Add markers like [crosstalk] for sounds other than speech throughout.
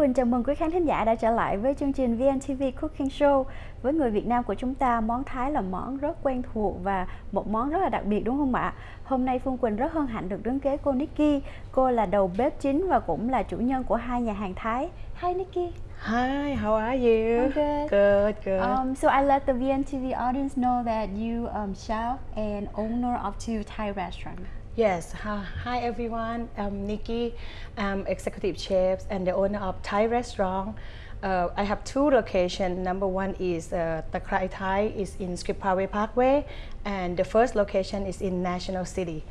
Quỳnh chào mừng quý khán thính giả đã trở lại với chương trình VNTV Cooking Show. Với người Việt Nam của chúng ta, món Thái là món rất quen thuộc và một món rất là đặc biệt đúng không ạ? Hôm nay Phương Quỳnh rất hân hạnh được đứng kế cô Nikki. Cô là đầu bếp chính và cũng là chủ nhân của hai nhà hàng Thái. Hi Nikki. Hi, how are you? I'm good. Good, good. Um, so I let the VNTV audience know that you um, chef and owner of two Thai restaurants yes, hi, everyone. I'm Nikki. I'm executive chef and the owner of Thai restaurant. Uh, I have two locations. Number one is uh, Takrai Thai is in Skripaway Parkway, and the first location is in National City.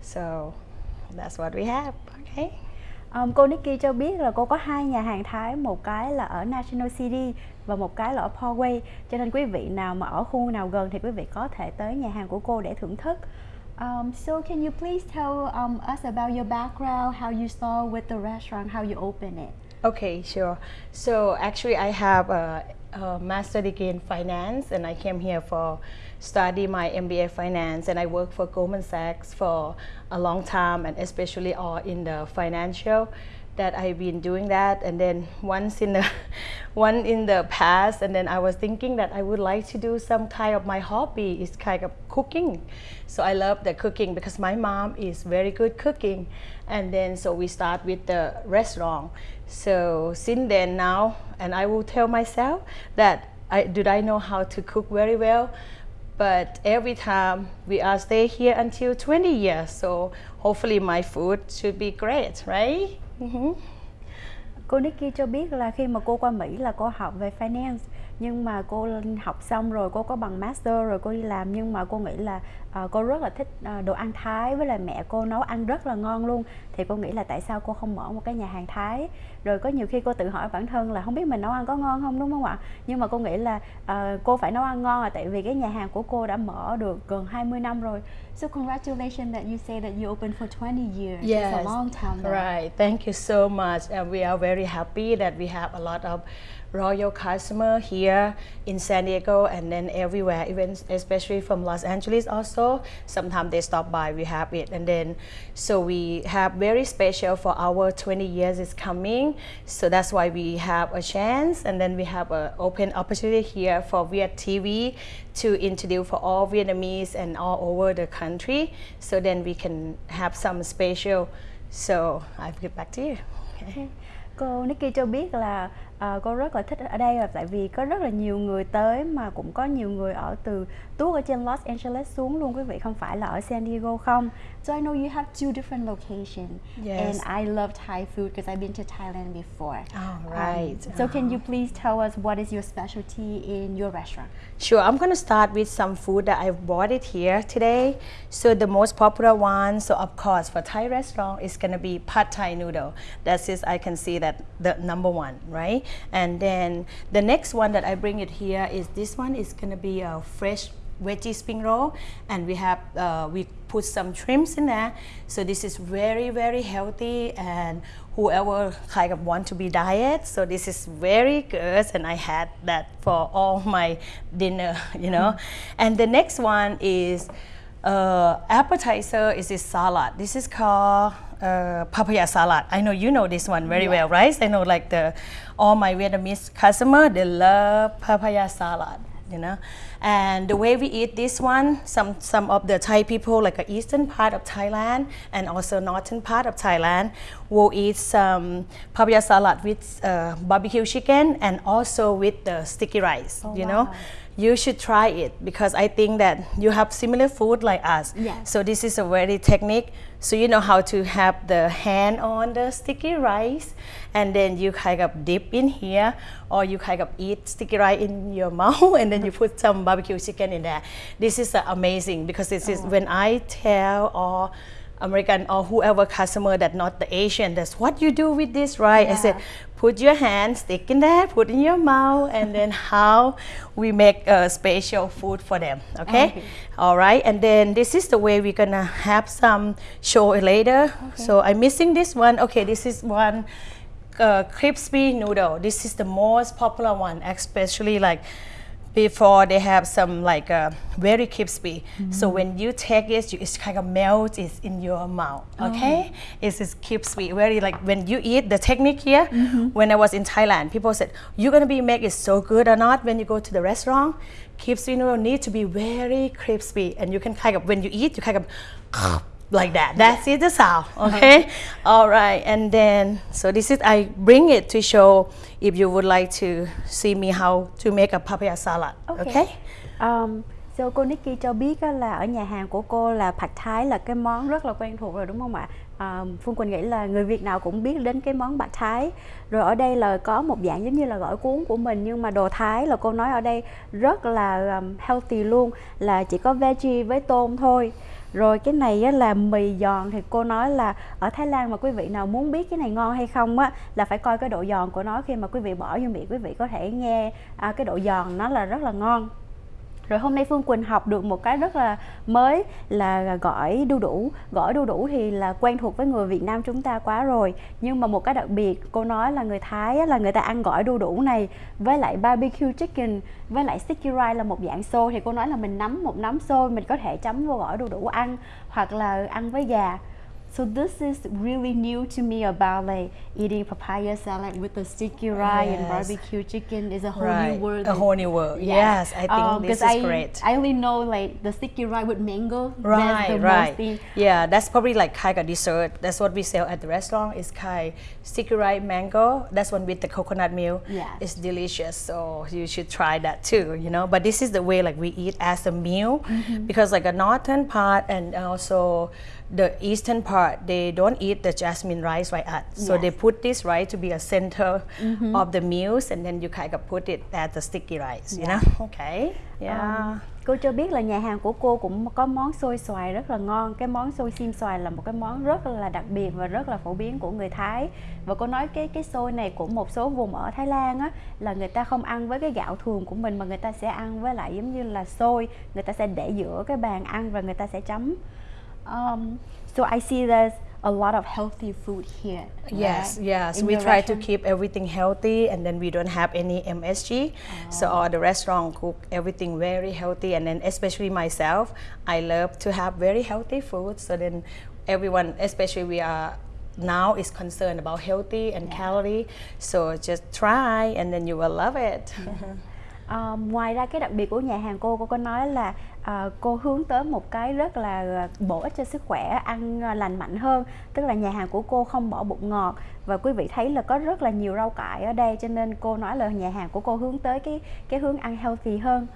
So that's what we have. Okay. Um, cô Nikki cho biết là cô có hai nhà hàng Thái, một cái là ở National City và một cái là ở Parkway. Cho nên quý vị nào mà ở khu nào gần thì quý vị có thể tới nhà hàng của cô để thưởng thức. Um, so can you please tell um, us about your background, how you start with the restaurant, how you open it? Okay, sure. So actually, I have a, a master degree in finance, and I came here for study my MBA finance, and I work for Goldman Sachs for a long time, and especially all in the financial that I've been doing that and then once in the [laughs] one in the past and then I was thinking that I would like to do some kind of my hobby is kind of cooking. So I love the cooking because my mom is very good cooking. And then so we start with the restaurant. So since then now and I will tell myself that I did I know how to cook very well? But every time we are stay here until 20 years so hopefully my food should be great right. Ừ cô Nikki cho biết là khi mà cô qua Mỹ là cô học về finance nhưng mà cô học xong rồi cô có bằng master rồi cô đi làm nhưng mà cô nghĩ là uh, cô rất là thích uh, đồ ăn Thái với lại mẹ cô nấu ăn rất là ngon luôn thì cô nghĩ là tại sao cô không mở một cái nhà hàng Thái rồi có nhiều khi cô tự hỏi bản thân là không biết mình nấu ăn có ngon không đúng không ạ nhưng mà cô nghĩ là uh, cô phải nấu ăn ngon là tại vì cái nhà hàng của cô đã mở được gần 20 năm rồi So congratulations that you say that you opened for 20 years. Yes, It's a long time. Now. Right. Thank you so much. And we are very happy that we have a lot of royal customer here in San Diego and then everywhere, even especially from Los Angeles also. Sometimes they stop by, we have it. And then, so we have very special for our 20 years is coming. So that's why we have a chance and then we have an open opportunity here for Viet TV to introduce for all Vietnamese and all over the country. So then we can have some special. So I'll get back to you. Okay. Cô Nikki cho biết là uh, cô rất là thích ở đây là tại vì có rất là nhiều người tới mà cũng có nhiều người ở từ tuốt ở trên Los Angeles xuống luôn quý vị không phải là ở San Diego không So I know you have two different locations yes. and I love Thai food because I've been to Thailand before oh, right um, So can you please tell us what is your specialty in your restaurant Sure, I'm to start with some food that I've bought it here today. So the most popular one, so of course for Thai restaurant is to be pad Thai noodle. That is, just I can see that the number one, right? And then the next one that I bring it here is this one. Is going to be a fresh veggie spring roll. And we have uh, we put some shrimps in there. So this is very very healthy. And whoever kind of want to be diet so this is very good. And I had that for all my dinner [laughs] you know. Mm and the next one is uh, appetizer is this salad. This is called uh, papaya salad. I know you know this one very yeah. well, right? I know like the all my Vietnamese customer they love papaya salad you know. And the way we eat this one, some, some of the Thai people, like the eastern part of Thailand and also northern part of Thailand, will eat some papaya salad with uh, barbecue chicken and also with the sticky rice, oh, you wow. know you should try it because I think that you have similar food like us. Yes. So this is a very technique. So you know how to have the hand on the sticky rice and then you kind of dip in here or you kind of eat sticky rice in your [laughs] mouth and then you put some barbecue chicken in there. This is uh, amazing because this is oh. when I tell or American or whoever customer that not the Asian, that's what you do with this, right? Yeah. I said, put your hand, stick in there, put in your mouth, and then [laughs] how we make a special food for them, okay? okay? All right, and then this is the way we're gonna have some show later. Okay. So I'm missing this one. Okay, this is one uh, crispy noodle. This is the most popular one, especially like before they have some like uh, very crispy. So when you take it, you, it's kind of melt it's in your mouth. Okay, it's just crispy. Very like when you eat the technique here. When I was in Thailand, people said you're gonna be make it so good or not when you go to the restaurant. Crispy noodle need to be very crispy, and you can kind of when you eat, you kind of like that. That's it, the sound. [laughs] Okay. All right. And then, so this is, I bring it to show if you would like to see me how to make a papaya salad. Okay. Um, so cô Nikki cho biết là ở nhà hàng của cô là Pad Thái là cái món rất là quen thuộc rồi đúng không ạ? À, Phương Quỳnh nghĩ là người Việt nào cũng biết đến cái món Pad Thái. Rồi ở đây là có một dạng giống như là gỏi cuốn của mình nhưng mà đồ Thái là cô nói ở đây rất là um, healthy luôn là chỉ có veggie với tôm thôi. Rồi cái này á, là mì giòn thì cô nói là ở Thái Lan mà quý vị nào muốn biết cái này ngon hay không á là phải coi cái độ giòn của nó khi mà quý vị bỏ vô miệng quý vị có thể nghe à, cái độ giòn nó là rất là ngon. Rồi hôm nay Phương Quỳnh học được một cái rất là mới là gỏi đu đủ. Gỏi đu đủ thì là quen thuộc với người Việt Nam chúng ta quá rồi. Nhưng mà một cái đặc biệt, cô nói là người Thái là người ta ăn gỏi đu đủ này với lại barbecue chicken với lại sticky rice là một dạng xôi thì cô nói là mình nắm một nắm xôi mình có thể chấm vô gỏi đu đủ ăn hoặc là ăn với gà. So this is really new to me about like eating papaya salad with the sticky rice and barbecue chicken is a whole Right. new world. A whole new world. Yes, I think Um, this is I, great. I only know like the sticky rice with mango. Right, right. Yeah, that's probably like kind dessert. That's what we sell at the restaurant. It's kind sticky rice mango. That's one with the coconut milk. Yeah. It's delicious. So you should try that too. You know, but this is the way like we eat as a meal, Mm-hmm. because like a northern part and also the eastern part they don't eat the jasmine rice like us. So they put this rice to be a center of the meals, and then you kind of put it at the sticky rice. You Yeah. know? Okay. Yeah. Um, cô cho biết là nhà hàng của cô cũng có món xôi xoài rất là ngon. Cái món xôi xiêm xoài là một cái món rất là đặc biệt và rất là phổ biến của người Thái. Và cô nói cái cái xôi này của một số vùng ở Thái Lan á là người ta không ăn với cái gạo thường của mình mà người ta sẽ ăn với lại giống như là xôi, người ta sẽ để giữa cái bàn ăn và người ta sẽ chấm. Um, so I see there's a lot of healthy food here. Yes, right? yes. In we try to keep everything healthy and then we don't have any MSG. So all the restaurant cook everything very healthy and then especially myself, I love to have very healthy food. So then everyone, especially we are now is concerned about healthy and calorie. So just try and then you will love it. Ờ, [laughs] ngoài ra cái đặc biệt của nhà hàng cô cô có nói là à, cô hướng tới một cái rất là ờ, bổ ích cho sức khỏe ăn ờ, lành mạnh hơn tức là nhà hàng của cô không bỏ bột ngọt. Và quý vị thấy là có rất là nhiều rau cải ở đây cho nên cô nói là nhà hàng của cô hướng tới cái cái hướng ăn healthy hơn.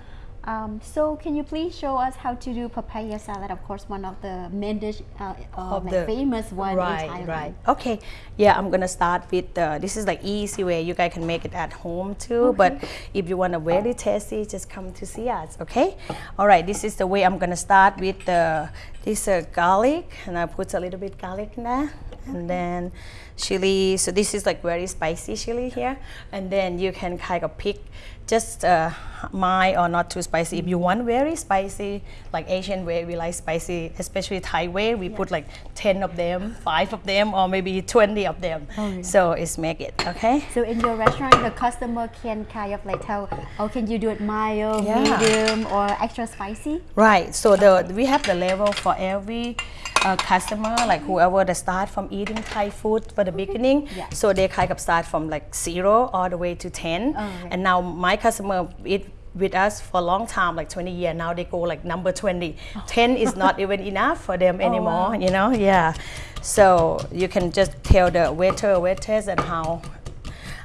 Um, so can you please show us how to do papaya salad? Of course, one of the main dish, uh, uh, like the- famous one in Thailand. right. Okay. Yeah, I'm gonna start with uh, this is like easy way. You guys can make it at home too. But if you want a very tasty, just come to see us. Okay. All right. This is the way I'm gonna start with the this uh, garlic, and I put a little bit garlic in there, and then chili. So this is like very spicy chili here, and then you can kind of pick just uh, mild or not too spicy. If you want very spicy, like Asian way, we like spicy, especially Thai way, we put like 10 of them, 5 of them, or maybe 20 of them. yeah. So it's make it, okay? So in your restaurant, the customer can kind of like tell, oh, can you do it mild, Yeah. medium, or extra spicy? Right. So the we have the level for every uh, customer, like whoever that start from eating Thai food for the beginning. Yeah. So they kind of start from like zero all the way to ten. Oh, okay. And now my customer eat with us for a long time, like 20 years. Now they go like number 20. 10 is not [laughs] even enough for them anymore. Oh. wow. You know, yeah. So you can just tell the waiter waitress and how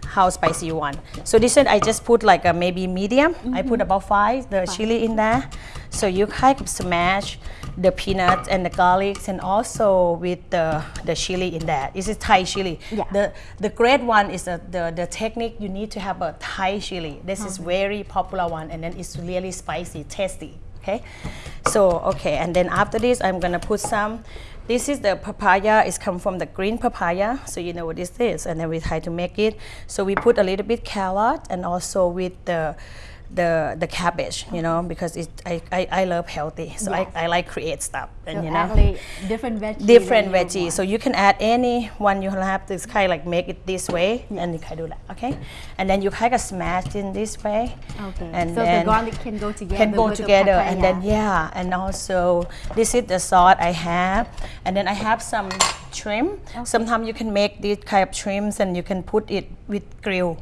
how spicy you want. So this one I just put like a maybe medium. I put about five the chili in there. So you kind of smash the peanuts and the garlics and also with the, the chili in there. This is Thai chili. Yeah. The the great one is the, the, the technique you need to have a Thai chili. This is very popular one and then it's really spicy, tasty. Okay. So okay, and then after this I'm gonna put some this is the papaya. It's come from the green papaya, so you know what this is. And then we try to make it. So we put a little bit carrot and also with the the the cabbage, you know, because it I, I, I love healthy, so Yes. I, I like create stuff, and So you know, different veggies. different veggies. So you can add any one you have to kind of like make it this way, and you kind of do that, okay? And then you kind of smash in this way, Okay. and so the garlic can go together. can go with the together and then yeah and also this is the salt I have and then I have some shrimp sometimes you can make these kind of shrimps and you can put it with grill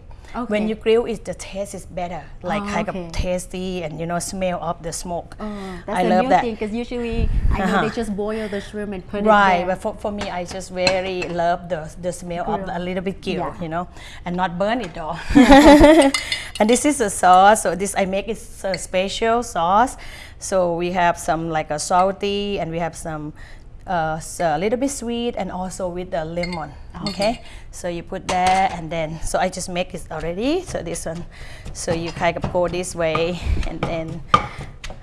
when you grill it the taste is better like Oh, kind okay. of tasty and you know smell of the smoke Oh, that's I a love new that thing because usually I know Uh-huh. they just boil the shrimp and put right it there. but for, for me i just very love the the smell of a little bit grill Yeah. you know and not burn it all [laughs] [laughs] and this is a sauce so this i make it a special sauce so we have some like a salty and we have some uh, a little bit sweet and also with the lemon okay. so you put that and then so i just make it already so this one. So you kind of go this way and then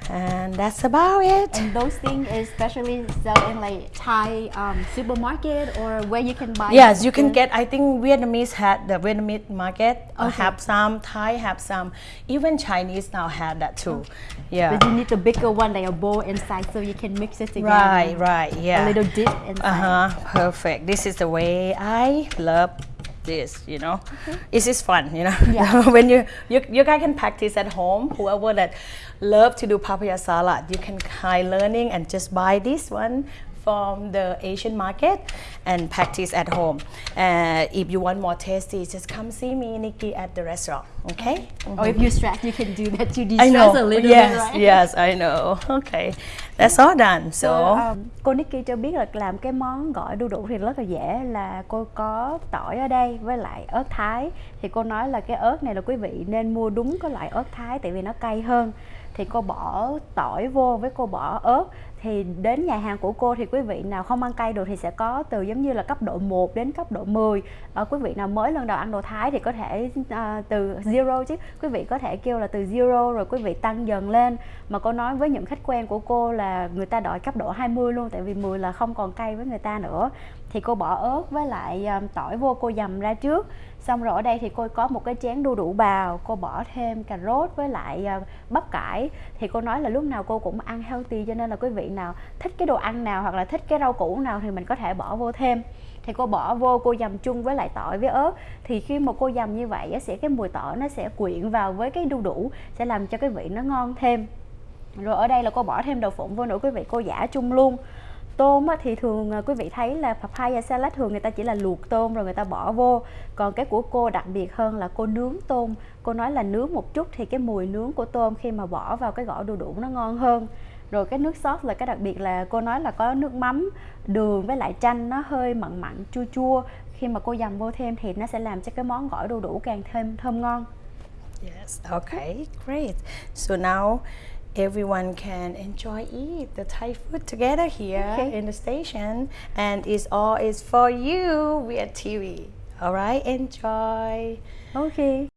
and that's about it And those things is especially sell in like Thai um, supermarket or where you can buy. Yes, you can get. I think Vietnamese had the Vietnamese market uh, have some. Thai have some. Even Chinese now have that too. Yeah. But you need the bigger one, like a bowl inside, so you can mix it together. Right, right, yeah. A little dip inside. Uh huh. Perfect. This is the way I love this. You know, this is fun. You know, Yeah. [laughs] when you, you you guys can practice at home. Whoever that love to do papaya salad, you can try learning and just buy this one from the Asian market and practice at home. Uh, if you want more tasty, just come see me, Nikki, at the restaurant. Okay. Or if you're stressed, you can do that to I de-stress know. a little yes, bit, right? yes, I know. Okay, that's all done. So. So, um, cô Nikki cho biết là làm cái món gỏi đu đủ thì rất là dễ là cô có tỏi ở đây với lại ớt thái thì cô nói là cái ớt này là quý vị nên mua đúng cái loại ớt thái tại vì nó cay hơn thì cô bỏ tỏi vô với cô bỏ ớt thì đến nhà hàng của cô thì quý vị nào không ăn cay được thì sẽ có từ giống như là cấp độ 1 đến cấp độ 10 ở ờ, quý vị nào mới lần đầu ăn đồ Thái thì có thể à, từ zero chứ. Quý vị có thể kêu là từ zero rồi quý vị tăng dần lên. Mà cô nói với những khách quen của cô là người ta đòi cấp độ 20 luôn tại vì 10 là không còn cay với người ta nữa. Thì cô bỏ ớt với lại um, tỏi vô cô dầm ra trước. Xong rồi ở đây thì cô có một cái chén đu đủ bào cô bỏ thêm cà rốt với lại uh, bắp cải. Thì cô nói là lúc nào cô cũng ăn healthy cho nên là quý vị nào, thích cái đồ ăn nào hoặc là thích cái rau củ nào thì mình có thể bỏ vô thêm. Thì cô bỏ vô, cô dầm chung với lại tỏi với ớt. Thì khi mà cô dầm như vậy sẽ cái mùi tỏi nó sẽ quyện vào với cái đu đủ, sẽ làm cho cái vị nó ngon thêm. Rồi ở đây là cô bỏ thêm đậu phụng vô nữa, quý vị cô giả chung luôn. Tôm thì thường à, quý vị thấy là papaya salad thường người ta chỉ là luộc tôm rồi người ta bỏ vô. Còn cái của cô đặc biệt hơn là cô nướng tôm. Cô nói là nướng một chút thì cái mùi nướng của tôm khi mà bỏ vào cái gỏi đu đủ nó ngon hơn rồi cái nước sốt là cái đặc biệt là cô nói là có nước mắm đường với lại chanh nó hơi mặn mặn chua chua khi mà cô dầm vô thêm thì nó sẽ làm cho cái món gỏi đu đủ càng thêm thơm ngon Yes. Okay. Great. So now everyone can enjoy eat the Thai food together here Okay. in the station, and it's all is for you. We at TV. All right. Enjoy. ok